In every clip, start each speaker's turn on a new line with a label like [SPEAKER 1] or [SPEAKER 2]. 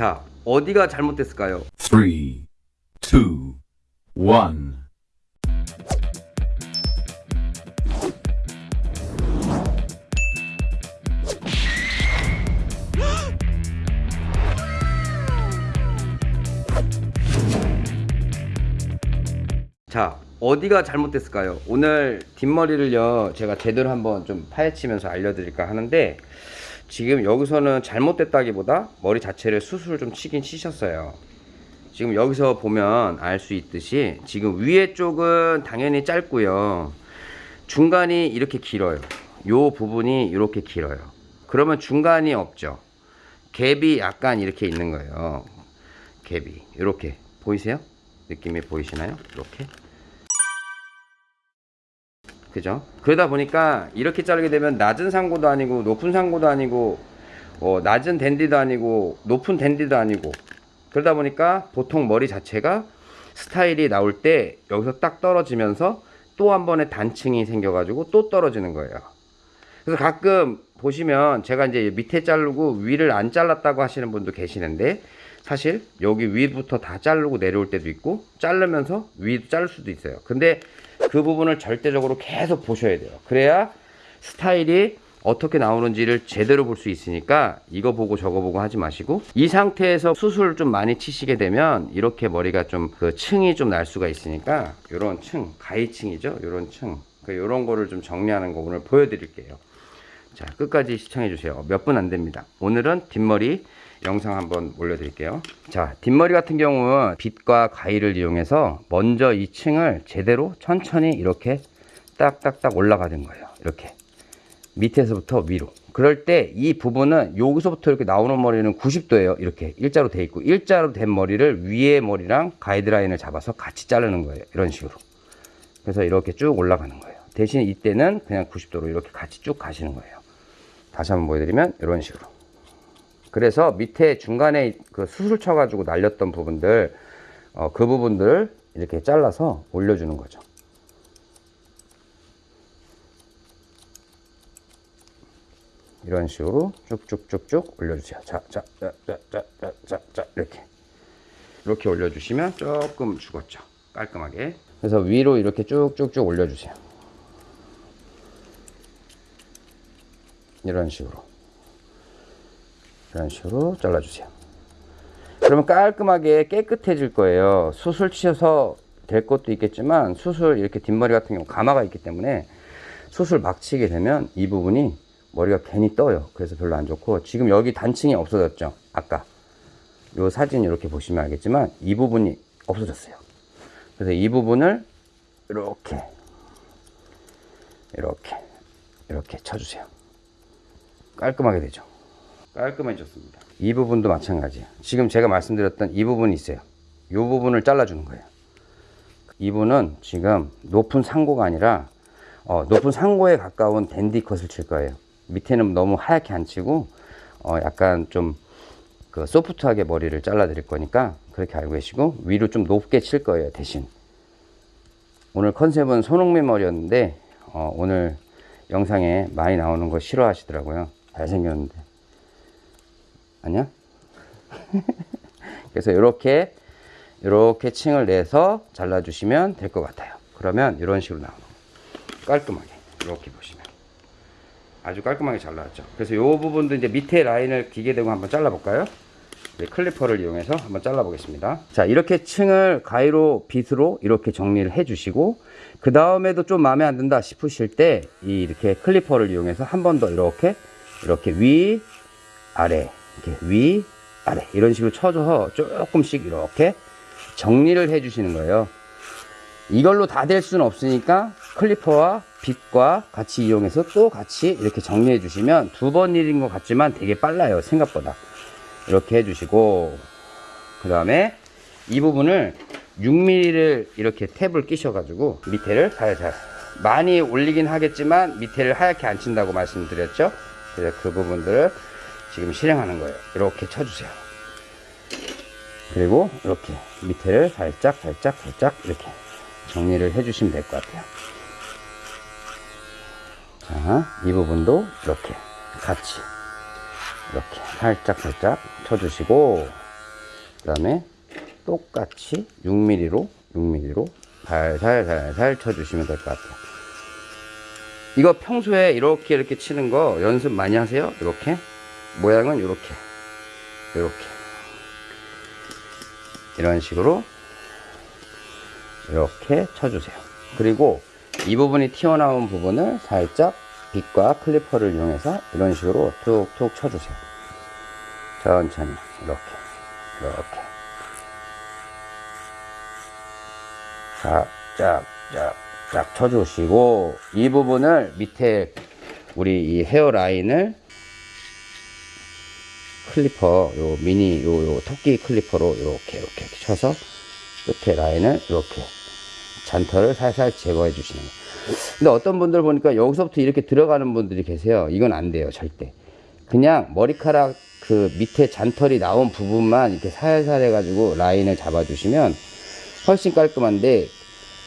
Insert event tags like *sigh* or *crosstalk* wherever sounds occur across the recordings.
[SPEAKER 1] 자, 어디가 잘못됐을까요?
[SPEAKER 2] three, two, one.
[SPEAKER 1] 자, 어디가 잘못됐을까요? 오늘 뒷머리를요, 제가 제대로 한번 좀 파헤치면서 알려드릴까 하는데, 지금 여기서는 잘못됐다기보다 머리 자체를 수술을 좀 치긴 치셨어요. 지금 여기서 보면 알 수 있듯이, 지금 위에 쪽은 당연히 짧고요. 중간이 이렇게 길어요. 요 부분이 이렇게 길어요. 그러면 중간이 없죠. 갭이 약간 이렇게 있는 거예요. 갭이. 이렇게. 보이세요? 느낌이 보이시나요? 이렇게. 그죠? 그러다 보니까 이렇게 자르게 되면 낮은 상고도 아니고 높은 상고도 아니고 어, 낮은 댄디도 아니고 높은 댄디도 아니고 그러다 보니까 보통 머리 자체가 스타일이 나올 때 여기서 딱 떨어지면서 또 한 번의 단층이 생겨가지고 또 떨어지는 거예요. 그래서 가끔 보시면 제가 이제 밑에 자르고 위를 안 잘랐다고 하시는 분도 계시는데 사실 여기 위부터 다 자르고 내려올 때도 있고 자르면서 위도 자를 수도 있어요. 근데 그 부분을 절대적으로 계속 보셔야 돼요. 그래야 스타일이 어떻게 나오는지를 제대로 볼 수 있으니까 이거 보고 저거 보고 하지 마시고 이 상태에서 수술을 좀 많이 치시게 되면 이렇게 머리가 좀 그 층이 좀 날 수가 있으니까 이런 층 가위층이죠? 이런 층. 이런 거를 좀 정리하는 거 오늘 보여드릴게요. 자 끝까지 시청해 주세요. 몇 분 안 됩니다. 오늘은 뒷머리 영상 한번 올려드릴게요. 자 뒷머리 같은 경우는 빗과 가위를 이용해서 먼저 이 층을 제대로 천천히 이렇게 딱딱딱 올라가는 거예요. 이렇게. 밑에서부터 위로. 그럴 때 이 부분은 여기서부터 이렇게 나오는 머리는 90도예요. 이렇게 일자로 돼 있고 일자로 된 머리를 위에 머리랑 가이드라인을 잡아서 같이 자르는 거예요. 이런 식으로. 그래서 이렇게 쭉 올라가는 거예요. 대신 이때는 그냥 90도로 이렇게 같이 쭉 가시는 거예요. 다시 한번 보여드리면 이런 식으로 그래서 밑에 중간에 그 수술 쳐가지고 날렸던 부분들 어, 그 부분들 이렇게 잘라서 올려주는 거죠. 이런 식으로 쭉쭉쭉쭉 올려주세요. 자, 자, 자, 자, 자, 자, 자, 자 이렇게 이렇게 올려주시면 조금 죽었죠. 깔끔하게. 그래서 위로 이렇게 쭉쭉쭉 올려주세요. 이런 식으로. 이런 식으로 잘라주세요. 그러면 깔끔하게 깨끗해질 거예요. 수술 치셔서 될 것도 있겠지만 수술 이렇게 뒷머리 같은 경우 가마가 있기 때문에 수술 막 치게 되면 이 부분이 머리가 괜히 떠요. 그래서 별로 안 좋고 지금 여기 단층이 없어졌죠. 아까 요 사진 이렇게 보시면 알겠지만 이 부분이 없어졌어요. 그래서 이 부분을 이렇게 이렇게 이렇게 쳐주세요. 깔끔하게 되죠. 깔끔해졌습니다. 이 부분도 마찬가지예요. 지금 제가 말씀드렸던 이 부분이 있어요. 이 부분을 잘라주는 거예요. 이분은 지금 높은 상고가 아니라 어, 높은 상고에 가까운 댄디 컷을 칠 거예요. 밑에는 너무 하얗게 안 치고 어 약간 좀 그 소프트하게 머리를 잘라 드릴 거니까 그렇게 알고 계시고 위로 좀 높게 칠 거예요 대신 오늘 컨셉은 손흥민 머리였는데 어 오늘 영상에 많이 나오는 거 싫어하시더라고요 잘생겼는데 아니야? *laughs* 그래서 이렇게 이렇게 층을 내서 잘라 주시면 될 것 같아요. 그러면 이런 식으로 나오는 깔끔하게. 이렇게 보시면. 아주 깔끔하게 잘 나왔죠. 그래서 이 부분도 이제 밑에 라인을 기계 대고 한번 잘라 볼까요? 네, 클리퍼를 이용해서 한번 잘라 보겠습니다. 자 이렇게 층을 가위로 빗으로 이렇게 정리를 해 주시고 그 다음에도 좀 마음에 안 든다 싶으실 때 이렇게 클리퍼를 이용해서 한 번 더 이렇게 이렇게 위 아래 위 아래. 이런 식으로 쳐줘서 조금씩 이렇게 정리를 해 주시는 거예요. 이걸로 다 될 수는 없으니까 클리퍼와 빗과 같이 이용해서 또 같이 이렇게 정리해 주시면 두 번 일인 것 같지만 되게 빨라요 생각보다. 이렇게 해 주시고 그 다음에 이 부분을 6mm를 이렇게 탭을 끼셔 가지고 밑에를 살살 많이 올리긴 하겠지만 밑에를 하얗게 안 친다고 말씀드렸죠? 그래서 그 부분들을 지금 실행하는 거예요 이렇게 쳐주세요 그리고 이렇게 밑에를 살짝 살짝 살짝 이렇게 정리를 해주시면 될 것 같아요 자, 이 부분도 이렇게 같이 이렇게 살짝 살짝 쳐주시고 그 다음에 똑같이 6mm로 6mm로 살살살살 쳐주시면 될 것 같아요. 이거 평소에 이렇게 이렇게 치는 거 연습 많이 하세요. 이렇게 모양은 이렇게 이렇게 이런 식으로 이렇게 쳐주세요. 그리고 이 부분이 튀어나온 부분을 살짝 빗과 clipper를 이용해서 이런 식으로 툭툭 쳐주세요. 천천히 이렇게 이렇게 쫙쫙쫙쫙 쳐주시고 이 부분을 밑에 우리 이 hairline을 clipper 요 미니 요, 요 토끼 clipper로 이렇게 이렇게 쳐서 끝에 라인을 이렇게 잔털을 살살 제거해 주시는 거예요. 근데 어떤 분들 보니까 여기서부터 이렇게 들어가는 분들이 계세요. 이건 안 돼요, 절대. 그냥 머리카락 그 밑에 잔털이 나온 부분만 이렇게 살살 해가지고 라인을 잡아주시면 훨씬 깔끔한데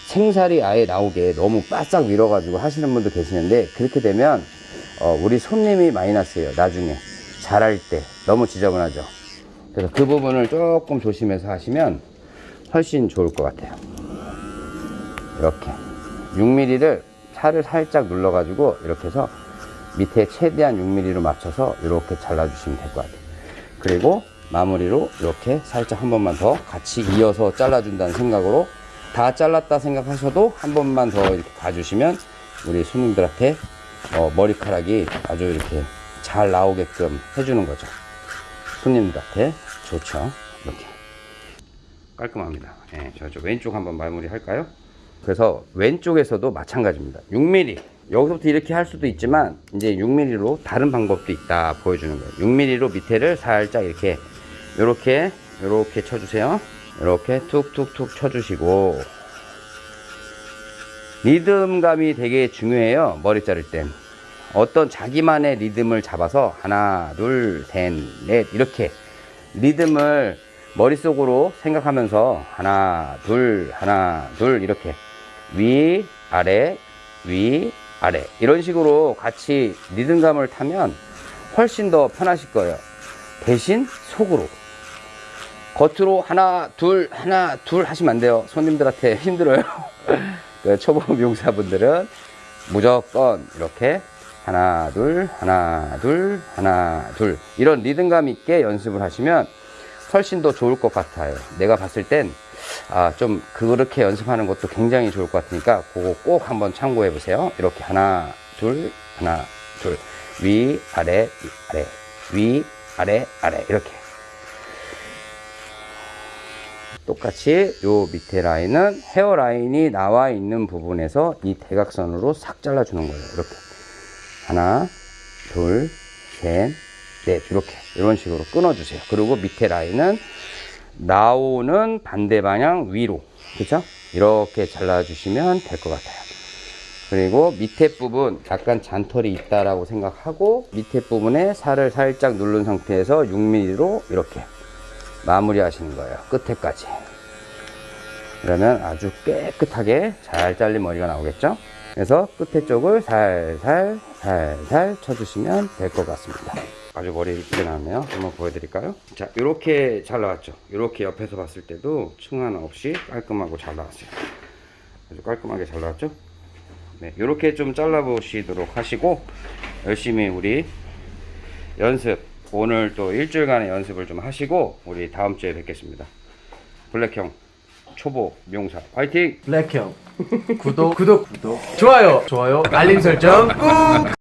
[SPEAKER 1] 생살이 아예 나오게 너무 바싹 밀어가지고 하시는 분도 계시는데 그렇게 되면 어, 우리 손님이 마이너스예요. 나중에 잘할 때 너무 지저분하죠. 그래서 그 부분을 조금 조심해서 하시면 훨씬 좋을 것 같아요. 이렇게 6mm를 살을 살짝 눌러 가지고 이렇게 해서 밑에 최대한 6mm로 맞춰서 이렇게 잘라 주시면 될 것 같아요. 그리고 마무리로 이렇게 살짝 한 번만 더 같이 이어서 잘라 준다는 생각으로 다 잘랐다 생각하셔도 한 번만 더 이렇게 봐주시면 우리 손님들한테 어, 머리카락이 아주 이렇게 잘 나오게끔 해주는 거죠. 손님들한테 좋죠. 이렇게. 깔끔합니다. 예, 저쪽 왼쪽 한번 마무리 할까요? 그래서 왼쪽에서도 마찬가지입니다. 6mm. 여기서부터 이렇게 할 수도 있지만 이제 6mm로 다른 방법도 있다 보여주는 거예요. 6mm로 밑에를 살짝 이렇게 이렇게 이렇게 쳐주세요. 이렇게 툭툭툭 쳐주시고 리듬감이 되게 중요해요. 머리 자를 땐. 어떤 자기만의 리듬을 잡아서 하나, 둘, 셋, 넷 이렇게 리듬을 머릿속으로 생각하면서 하나, 둘, 하나, 둘 이렇게 위, 아래, 위, 아래 이런 식으로 같이 리듬감을 타면 훨씬 더 편하실 거예요. 대신 속으로 겉으로 하나, 둘, 하나, 둘 하시면 안 돼요. 손님들한테 *laughs* 힘들어요. *laughs* 그 초보 미용사분들은 무조건 이렇게 하나, 둘, 하나, 둘, 하나, 둘 이런 리듬감 있게 연습을 하시면 훨씬 더 좋을 것 같아요. 내가 봤을 땐 아, 좀 그렇게 연습하는 것도 굉장히 좋을 것 같으니까 그거 꼭 한번 참고해 보세요. 이렇게 하나, 둘, 하나, 둘. 위, 아래, 위, 아래. 위, 아래, 아래. 이렇게. 똑같이 요 밑에 라인은 헤어 라인이 나와 있는 부분에서 이 대각선으로 싹 잘라주는 거예요. 이렇게. 하나, 둘, 셋, 넷. 이렇게. 이런 식으로 끊어 주세요. 그리고 밑에 라인은 나오는 반대 방향 위로. 그죠? 이렇게 잘라 주시면 될 것 같아요. 그리고 밑에 부분 약간 잔털이 있다라고 생각하고 밑에 부분에 살을 살짝 누른 상태에서 6mm로 이렇게 마무리 하시는 거예요. 끝에까지. 그러면 아주 깨끗하게 잘 잘린 머리가 나오겠죠? 그래서 끝에 쪽을 살살 살살 쳐주시면 될 것 같습니다. 아주 머리 이쁘게 나왔네요. 한번 보여드릴까요? 자, 이렇게 잘 나왔죠? 이렇게 옆에서 봤을 때도 층 하나 없이 깔끔하고 잘 나왔어요. 아주 깔끔하게 잘 나왔죠? 네, 이렇게 좀 잘라 보시도록 하시고 열심히 우리 연습 오늘 또 일주일간의 연습을 좀 하시고 우리 다음 주에 뵙겠습니다. 블랙형 초보 미용사. 화이팅!
[SPEAKER 3] 블랙형. 구독 구독 구독. 좋아요. 좋아요. 알림 설정 꾹